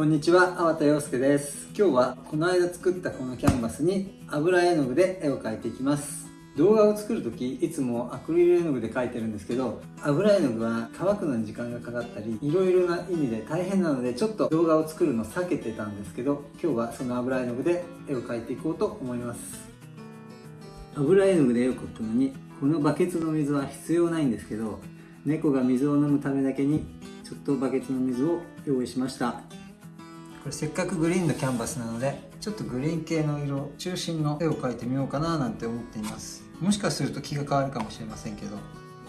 こんにちは、粟田洋介です。今日はこの間作ったこのキャンバスに油絵の具で絵を描いていきます。動画を作るとき、いつもアクリル絵の具で描いてるんですけど、油絵の具は乾くのに時間がかかったり、いろいろな意味で大変なので、ちょっと動画を作るの避けてたんですけど、今日はその油絵の具で絵を描いていこうと思います。油絵の具で絵を描くのに、このバケツの水は必要ないんですけど、猫が水を飲むためだけに、ちょっとバケツの水を用意しました。これせっかくグリーンのキャンバスなのでちょっとグリーン系の色中心の絵を描いてみようかななんて思っています。もしかすると気が変わるかもしれませんけど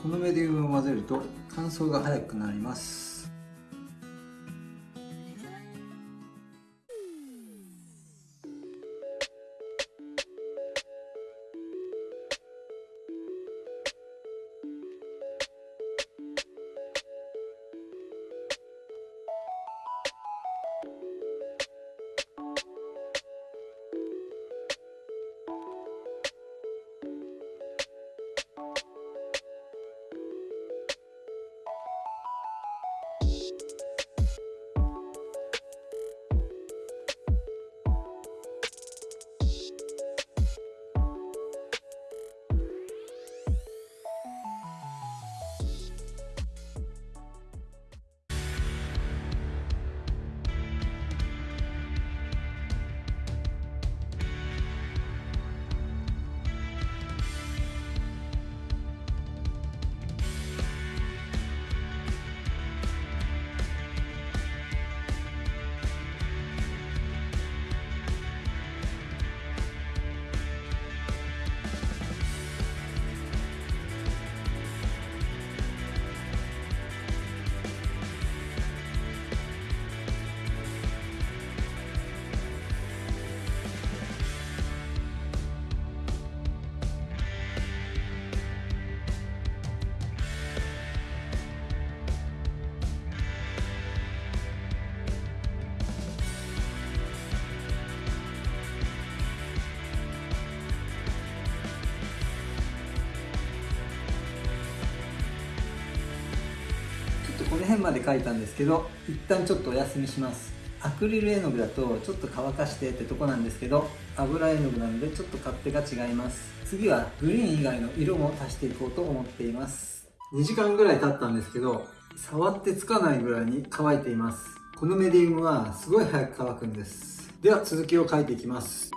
このメディウムを混ぜると乾燥が早くなります。辺まで描いたんですけど一旦ちょっとお休みします。アクリル絵の具だとちょっと乾かしてってとこなんですけど油絵の具なのでちょっと勝手が違います。次はグリーン以外の色も足していこうと思っています。2時間ぐらい経ったんですけど触ってつかないぐらいに乾いています。このメディウムはすごい早く乾くんです。では続きを描いていきます。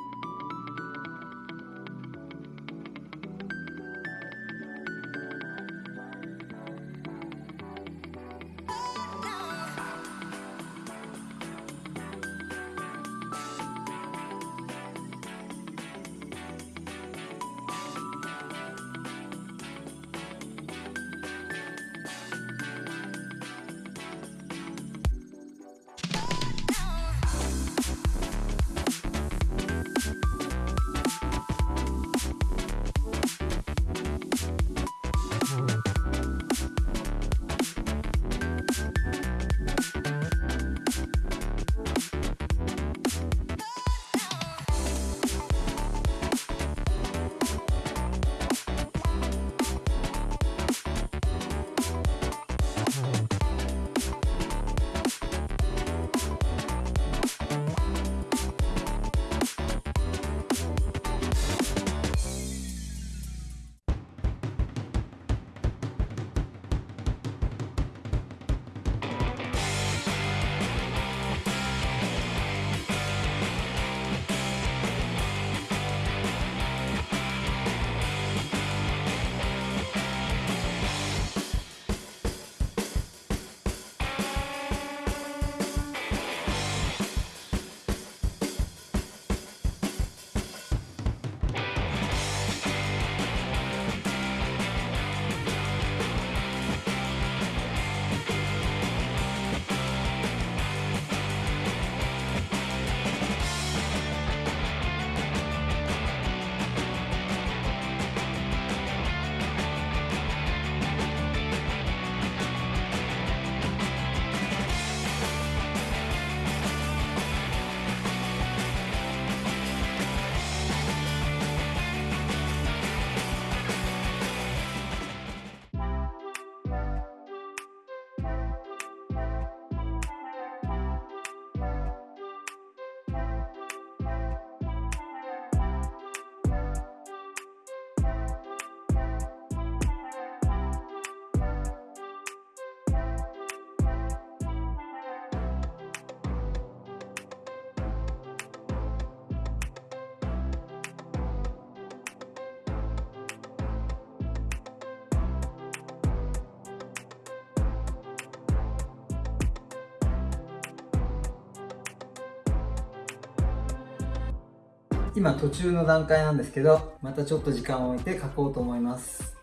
今途中の段階なんですけどまたちょっと時間を置いて描こうと思います。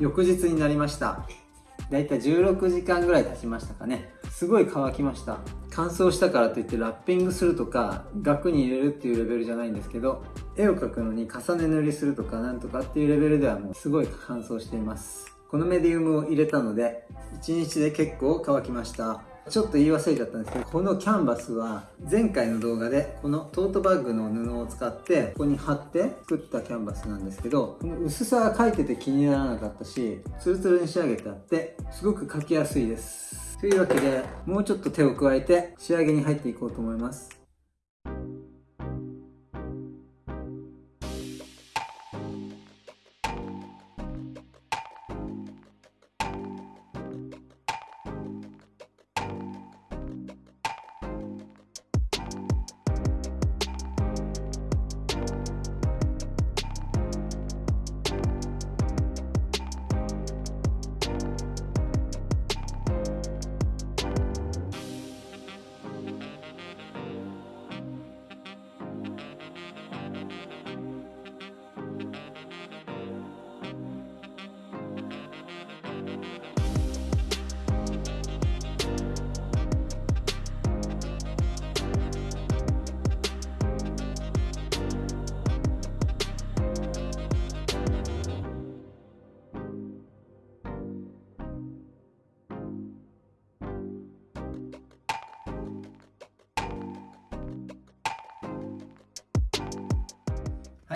翌日になりました。だいたい16時間ぐらい経ちましたかね。すごい乾きました。乾燥したからといってラッピングするとか額に入れるっていうレベルじゃないんですけど絵を描くのに重ね塗りするとかなんとかっていうレベルではもうすごい乾燥しています。このメディウムを入れたので1日で結構乾きました。ちょっと言い忘れちゃったんですけどこのキャンバスは前回の動画でこのトートバッグの布を使ってここに貼って作ったキャンバスなんですけどこの薄さが描いてて気にならなかったしツルツルに仕上げてあってすごく描きやすいです。というわけでもうちょっと手を加えて仕上げに入っていこうと思います。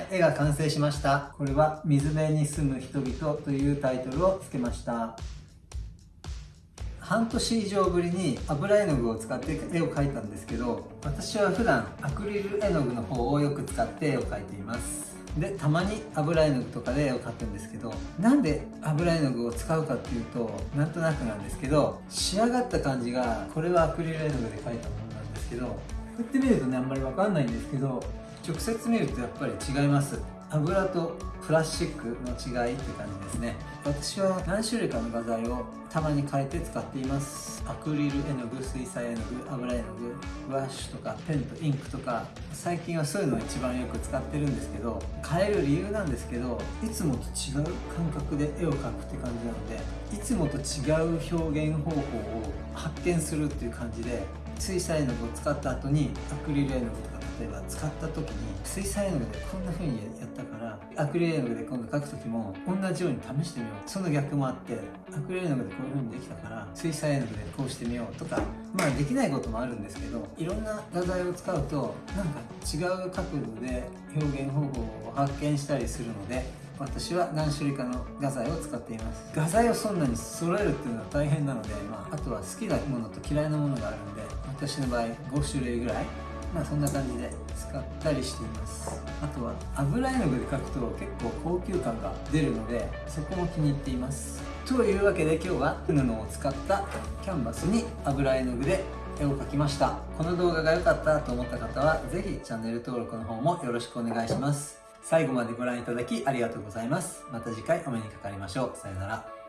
い、絵が完成しました。これは水辺に住む人々というタイトルを付けました。半年以上ぶりに油絵の具を使って絵を描いたんですけど、私は普段アクリル絵の具の方をよく使って絵を描いています。で、たまに油絵の具とかで絵を描くんですけど、なんで油絵の具を使うかっていうと、なんとなくなんですけど、仕上がった感じが、これはアクリル絵の具で描いたものなんですけど、こうやって見るとね、あんまりわかんないんですけど、直接見るとやっぱり違います。油とプラスチックの違いって感じですね。私は何種類かの画材をたまに変えて使っています。アクリル絵の具水彩絵の具油絵の具ブラッシュとかペンとインクとか。最近はそういうのを一番よく使ってるんですけど変える理由なんですけどいつもと違う感覚で絵を描くって感じなのでいつもと違う表現方法を発見するっていう感じで水彩絵の具を使った後にアクリル絵の具と例えば使った時に水彩絵の具でこんな風にやったからアクリル絵の具で今度描く時も同じように試してみよう。その逆もあってアクリル絵の具でこういう風にできたから水彩絵の具でこうしてみようとかまあできないこともあるんですけどいろんな画材を使うとなんか違う角度で表現方法を発見したりするので私は何種類かの画材を使っています。画材をそんなに揃えるっていうのは大変なので、まあ、あとは好きなものと嫌いなものがあるんで私の場合5種類ぐらいまあそんな感じで使ったりしています。あとは油絵の具で描くと結構高級感が出るのでそこも気に入っています。というわけで今日は布を使ったキャンバスに油絵の具で絵を描きました。この動画が良かったと思った方は是非チャンネル登録の方もよろしくお願いします。最後までご覧いただきありがとうございます。また次回お目にかかりましょう。さよなら。